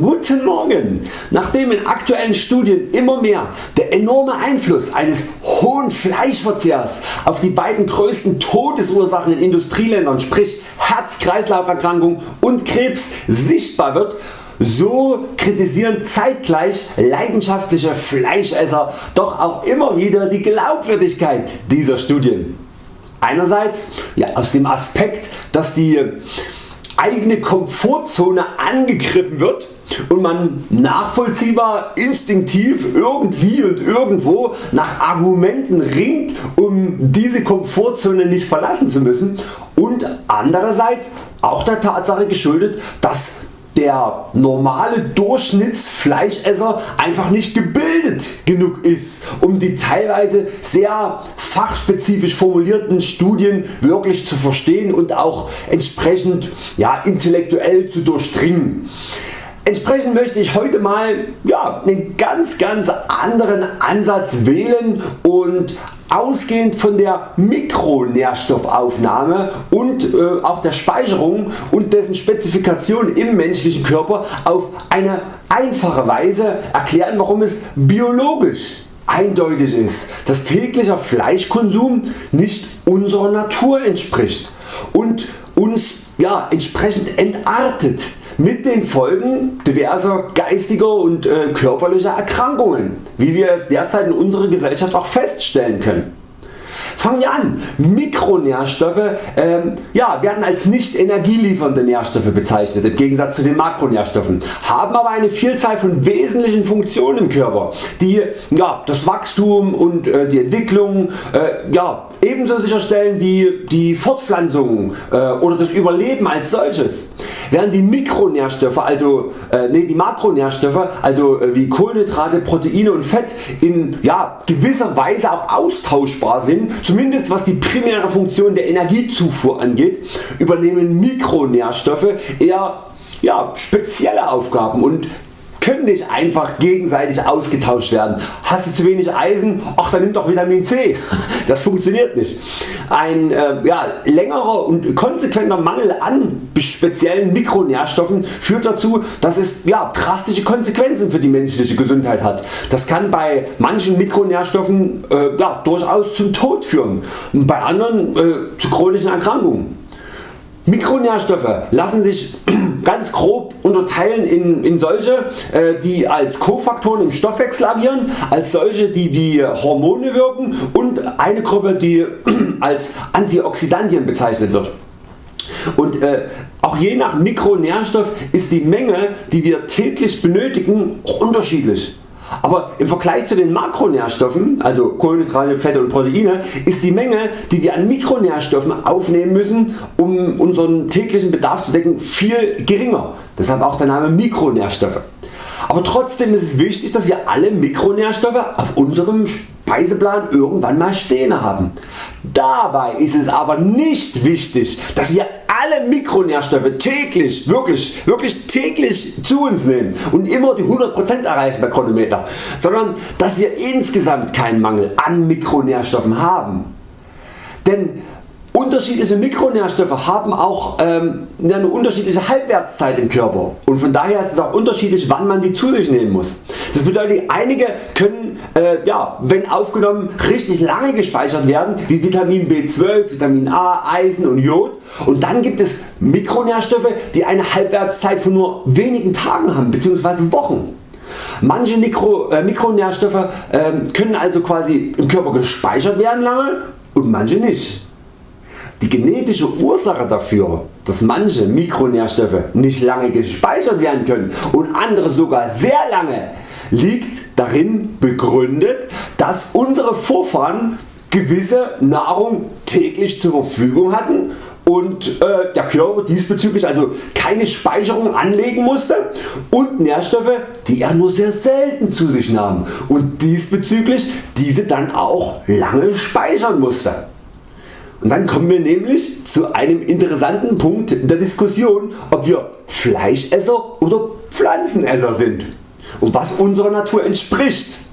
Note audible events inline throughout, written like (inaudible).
Guten Morgen! Nachdem in aktuellen Studien immer mehr der enorme Einfluss eines hohen Fleischverzehrs auf die beiden größten Todesursachen in Industrieländern sprich Herz-Kreislauf-Erkrankungen und Krebs sichtbar wird, so kritisieren zeitgleich leidenschaftliche Fleischesser doch auch immer wieder die Glaubwürdigkeit dieser Studien. Einerseits ja, aus dem Aspekt dass die eigene Komfortzone angegriffen wird und man nachvollziehbar instinktiv irgendwie und irgendwo nach Argumenten ringt um diese Komfortzone nicht verlassen zu müssen und andererseits auch der Tatsache geschuldet dass der normale Durchschnittsfleischesser einfach nicht gebildet genug ist um die teilweise sehr fachspezifisch formulierten Studien wirklich zu verstehen und auch entsprechend ja, intellektuell zu durchdringen. Entsprechend möchte ich heute mal ja, einen ganz ganz anderen Ansatz wählen und ausgehend von der Mikronährstoffaufnahme und äh, auch der Speicherung und dessen Spezifikation im menschlichen Körper auf eine einfache Weise erklären warum es biologisch eindeutig ist dass täglicher Fleischkonsum nicht unserer Natur entspricht und uns ja, entsprechend entartet mit den Folgen diverser geistiger und äh, körperlicher Erkrankungen, wie wir es derzeit in unserer Gesellschaft auch feststellen können. Fangen wir an. Mikronährstoffe ähm, ja, werden als nicht energieliefernde Nährstoffe bezeichnet im Gegensatz zu den Makronährstoffen, haben aber eine Vielzahl von wesentlichen Funktionen im Körper, die ja, das Wachstum und äh, die Entwicklung äh, ja, ebenso sicherstellen wie die Fortpflanzung äh, oder das Überleben als solches. Während die Mikronährstoffe, also äh, nee, die Makronährstoffe, also äh, wie Kohlenhydrate, Proteine und Fett in ja, gewisser Weise auch austauschbar sind, zumindest was die primäre Funktion der Energiezufuhr angeht, übernehmen Mikronährstoffe eher ja, spezielle Aufgaben und können nicht einfach gegenseitig ausgetauscht werden. Hast du zu wenig Eisen? Ach dann nimm doch Vitamin C. (laughs) Das funktioniert nicht. Ein äh, ja, längerer und konsequenter Mangel an speziellen Mikronährstoffen führt dazu dass es ja, drastische Konsequenzen für die menschliche Gesundheit hat. Das kann bei manchen Mikronährstoffen äh, ja, durchaus zum Tod führen und bei anderen äh, zu chronischen Erkrankungen. Mikronährstoffe lassen sich (clears throat) ganz grob unterteilen in, in solche äh, die als Kofaktoren im Stoffwechsel agieren, als solche die wie Hormone wirken und eine Gruppe die (clears throat) als Antioxidantien bezeichnet wird. Und äh, auch je nach Mikronährstoff ist die Menge die wir täglich benötigen unterschiedlich. Aber im Vergleich zu den Makronährstoffen, also Kohlenhydrate, Fette und Proteine, ist die Menge die wir an Mikronährstoffen aufnehmen müssen um unseren täglichen Bedarf zu decken viel geringer. Deshalb auch der Name Mikronährstoffe. Aber trotzdem ist es wichtig dass wir alle Mikronährstoffe auf unserem Speiseplan irgendwann mal stehen haben. Dabei ist es aber nicht wichtig dass wir alle Mikronährstoffe täglich, wirklich, wirklich täglich zu uns nehmen und immer die 100% erreichen bei Chronometer, sondern dass wir insgesamt keinen Mangel an Mikronährstoffen haben. Denn Unterschiedliche Mikronährstoffe haben auch ähm, eine unterschiedliche Halbwertszeit im Körper und von daher ist es auch unterschiedlich wann man die zu sich nehmen muss. Das bedeutet einige können äh, ja, wenn aufgenommen richtig lange gespeichert werden wie Vitamin B12, Vitamin A, Eisen und Jod und dann gibt es Mikronährstoffe die eine Halbwertszeit von nur wenigen Tagen haben bzw. Wochen. Manche Mikro, äh, Mikronährstoffe äh, können also quasi im Körper gespeichert werden lange und manche nicht. Die genetische Ursache dafür, dass manche Mikronährstoffe nicht lange gespeichert werden können und andere sogar sehr lange, liegt darin begründet, dass unsere Vorfahren gewisse Nahrung täglich zur Verfügung hatten und äh, der Körper diesbezüglich also keine Speicherung anlegen musste und Nährstoffe die er nur sehr selten zu sich nahm und diesbezüglich diese dann auch lange speichern musste. Und dann kommen wir nämlich zu einem interessanten Punkt der Diskussion ob wir Fleischesser oder Pflanzenesser sind und was unserer Natur entspricht.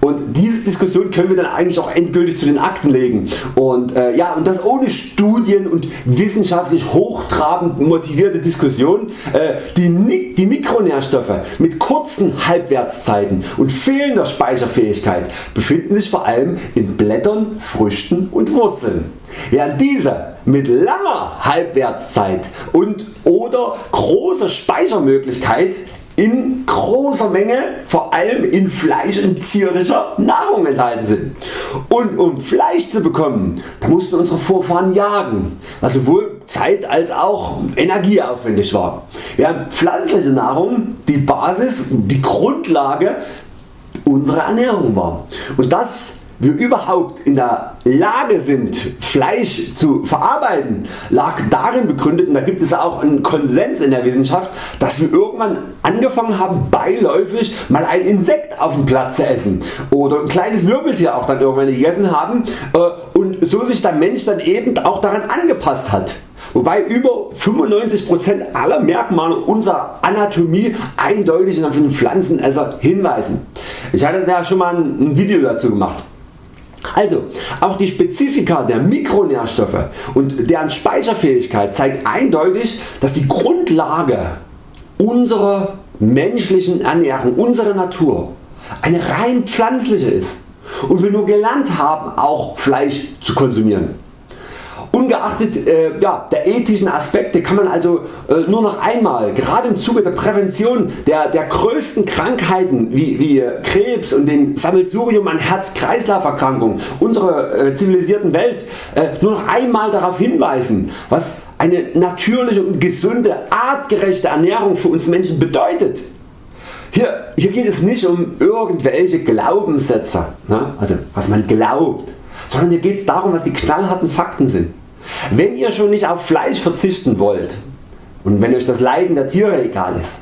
Und diese Diskussion können wir dann eigentlich auch endgültig zu den Akten legen. Und, äh, ja, und das ohne Studien und wissenschaftlich hochtrabend motivierte Diskussion. Äh, die, die Mikronährstoffe mit kurzen Halbwertszeiten und fehlender Speicherfähigkeit befinden sich vor allem in Blättern, Früchten und Wurzeln. Während diese mit langer Halbwertszeit und oder großer Speichermöglichkeit in großer Menge vor allem in Fleisch und tierischer Nahrung enthalten sind. Und um Fleisch zu bekommen, da mussten unsere Vorfahren jagen, was sowohl Zeit als auch energieaufwendig war. Während pflanzliche Nahrung die Basis, die Grundlage unserer Ernährung war. Und das wir überhaupt in der Lage sind Fleisch zu verarbeiten lag darin begründet und da gibt es auch einen Konsens in der Wissenschaft dass wir irgendwann angefangen haben beiläufig mal ein Insekt auf dem Platz zu essen oder ein kleines Wirbeltier auch dann irgendwann gegessen haben äh, und so sich der Mensch dann eben auch daran angepasst hat. Wobei über 95% aller Merkmale unserer Anatomie eindeutig auf den Pflanzenesser hinweisen. Ich hatte da schon mal ein Video dazu gemacht. Also auch die Spezifika der Mikronährstoffe und deren Speicherfähigkeit zeigt eindeutig dass die Grundlage unserer menschlichen Ernährung, unserer Natur eine rein pflanzliche ist und wir nur gelernt haben auch Fleisch zu konsumieren. Ungeachtet äh, ja, der ethischen Aspekte kann man also äh, nur noch einmal, gerade im Zuge der Prävention der, der größten Krankheiten wie, wie Krebs und dem Sammelsurium an Herz-Kreislauf-Erkrankungen unserer äh, zivilisierten Welt äh, nur noch einmal darauf hinweisen, was eine natürliche und gesunde, artgerechte Ernährung für uns Menschen bedeutet. Hier, hier geht es nicht um irgendwelche Glaubenssätze, ne? also was man glaubt, sondern hier geht es darum was die knallharten Fakten sind. Wenn ihr schon nicht auf Fleisch verzichten wollt und wenn Euch das Leiden der Tiere egal ist,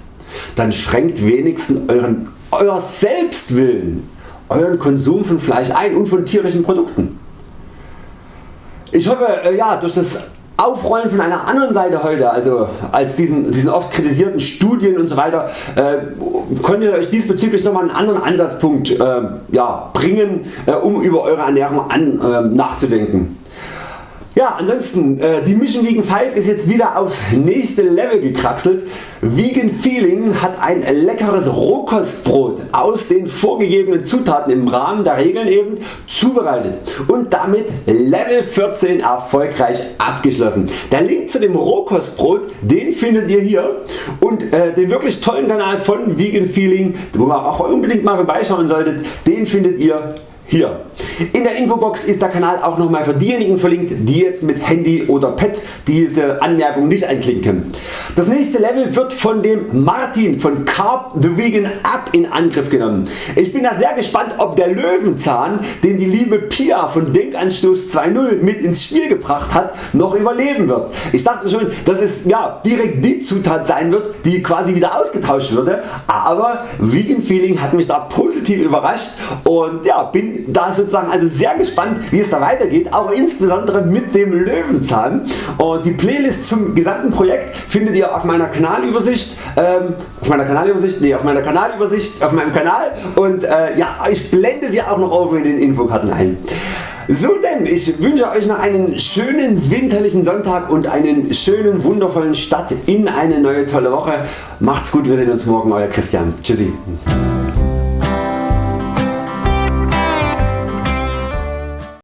dann schränkt wenigstens euren, euer Selbstwillen euren Konsum von Fleisch ein und von tierischen Produkten. Ich hoffe äh, ja, durch das Aufrollen von einer anderen Seite heute, also als diesen, diesen oft kritisierten Studien und so weiter, äh, konntet ihr Euch diesbezüglich nochmal einen anderen Ansatzpunkt äh, ja, bringen, äh, um über Eure Ernährung an, äh, nachzudenken. Ja, ansonsten, äh, die Mission Vegan 5 ist jetzt wieder aufs nächste Level gekraxelt. Vegan Feeling hat ein leckeres Rohkostbrot aus den vorgegebenen Zutaten im Rahmen der Regeln eben zubereitet und damit Level 14 erfolgreich abgeschlossen. Der Link zu dem Rohkostbrot den findet ihr hier und äh, den wirklich tollen Kanal von Vegan Feeling, wo ihr auch unbedingt mal vorbeischauen solltet, den findet ihr hier. In der Infobox ist der Kanal auch nochmal für diejenigen verlinkt die jetzt mit Handy oder Pad diese Anmerkung nicht einklinken. Das nächste Level wird von dem Martin von Carb the Vegan App in Angriff genommen. Ich bin da sehr gespannt ob der Löwenzahn den die liebe Pia von Denkanstoß 2.0 mit ins Spiel gebracht hat noch überleben wird. Ich dachte schon dass es ja, direkt die Zutat sein wird die quasi wieder ausgetauscht würde, aber Vegan Feeling hat mich da positiv überrascht und ja, bin da sozusagen also sehr gespannt wie es da weitergeht, auch insbesondere mit dem Löwenzahn und die Playlist zum gesamten Projekt findet ihr auf meiner Kanalübersicht, ähm, auf meiner Kanalübersicht, nee, auf meiner Kanalübersicht, auf meinem Kanal und äh, ja, ich blende sie auch noch oben in den Infokarten ein. So denn, ich wünsche Euch noch einen schönen winterlichen Sonntag und einen schönen wundervollen Start in eine neue tolle Woche. Macht's gut, wir sehen uns morgen, Euer Christian. Tschüssi.